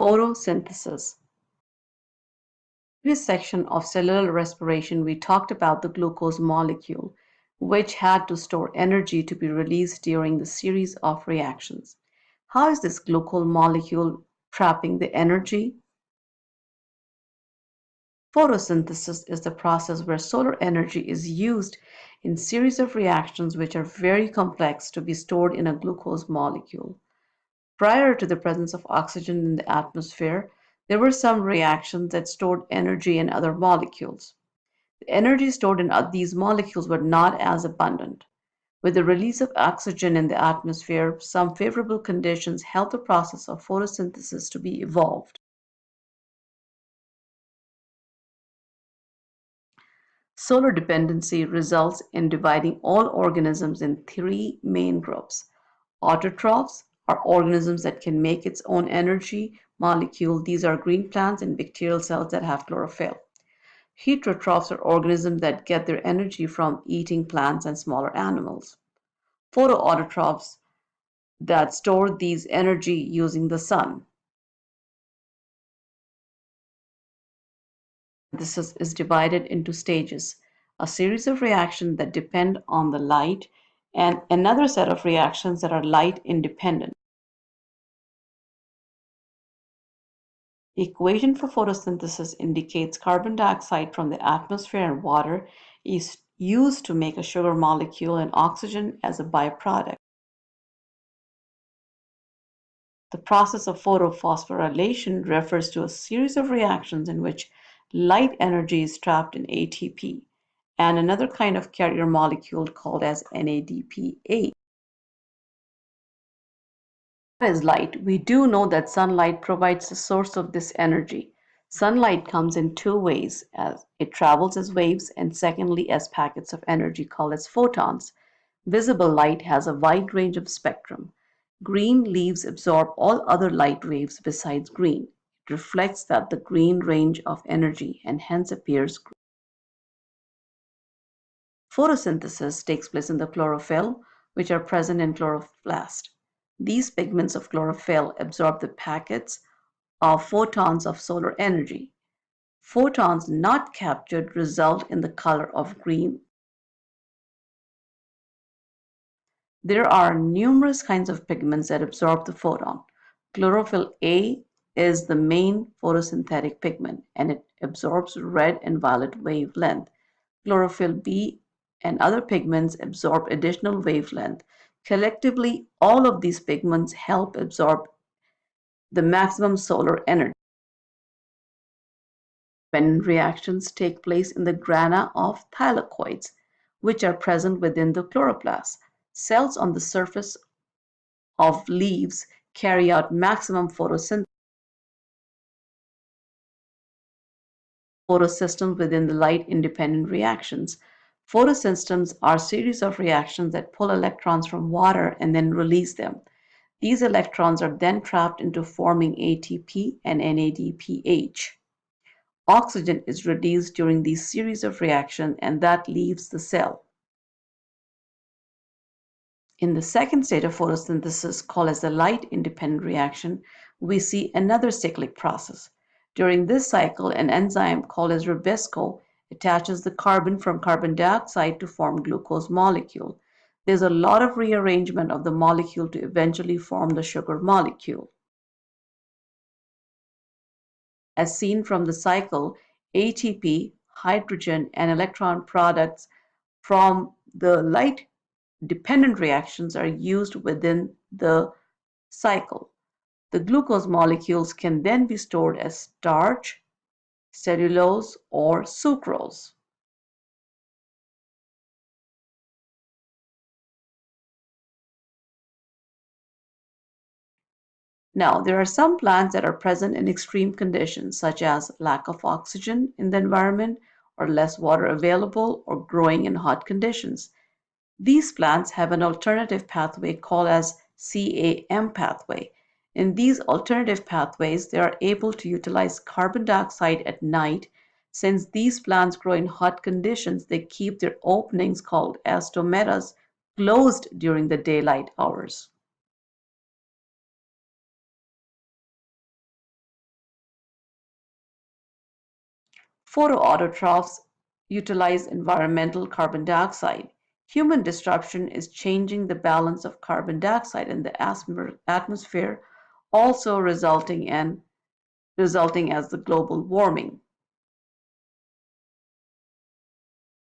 Photosynthesis. In this section of cellular respiration, we talked about the glucose molecule, which had to store energy to be released during the series of reactions. How is this glucose molecule trapping the energy? Photosynthesis is the process where solar energy is used in series of reactions which are very complex to be stored in a glucose molecule. Prior to the presence of oxygen in the atmosphere, there were some reactions that stored energy in other molecules. The energy stored in uh, these molecules were not as abundant. With the release of oxygen in the atmosphere, some favorable conditions helped the process of photosynthesis to be evolved. Solar dependency results in dividing all organisms in three main groups. Autotrophs, are organisms that can make its own energy molecule. These are green plants and bacterial cells that have chlorophyll. Heterotrophs are organisms that get their energy from eating plants and smaller animals. Photoautotrophs that store these energy using the sun. This is, is divided into stages, a series of reactions that depend on the light and another set of reactions that are light independent. Equation for photosynthesis indicates carbon dioxide from the atmosphere and water is used to make a sugar molecule and oxygen as a byproduct. The process of photophosphorylation refers to a series of reactions in which light energy is trapped in ATP and another kind of carrier molecule called as NADPH is light, we do know that sunlight provides the source of this energy. Sunlight comes in two ways, as it travels as waves and secondly as packets of energy called as photons. Visible light has a wide range of spectrum. Green leaves absorb all other light waves besides green. It reflects that the green range of energy and hence appears green. Photosynthesis takes place in the chlorophyll, which are present in chloroplast. These pigments of chlorophyll absorb the packets of photons of solar energy. Photons not captured result in the color of green. There are numerous kinds of pigments that absorb the photon. Chlorophyll A is the main photosynthetic pigment and it absorbs red and violet wavelength. Chlorophyll B and other pigments absorb additional wavelength Collectively, all of these pigments help absorb the maximum solar energy. When reactions take place in the grana of thylakoids, which are present within the chloroplast. Cells on the surface of leaves carry out maximum photosynthesis. Photosystems within the light-independent reactions. Photosystems are series of reactions that pull electrons from water and then release them. These electrons are then trapped into forming ATP and NADPH. Oxygen is released during these series of reactions and that leaves the cell. In the second state of photosynthesis, called as the light-independent reaction, we see another cyclic process. During this cycle, an enzyme called as Rubisco attaches the carbon from carbon dioxide to form glucose molecule. There's a lot of rearrangement of the molecule to eventually form the sugar molecule. As seen from the cycle, ATP, hydrogen, and electron products from the light dependent reactions are used within the cycle. The glucose molecules can then be stored as starch, cellulose, or sucrose. Now, there are some plants that are present in extreme conditions, such as lack of oxygen in the environment, or less water available, or growing in hot conditions. These plants have an alternative pathway called as CAM pathway, in these alternative pathways, they are able to utilize carbon dioxide at night. Since these plants grow in hot conditions, they keep their openings called as stomata closed during the daylight hours. Photoautotrophs utilize environmental carbon dioxide. Human disruption is changing the balance of carbon dioxide in the atmosphere also resulting in resulting as the global warming.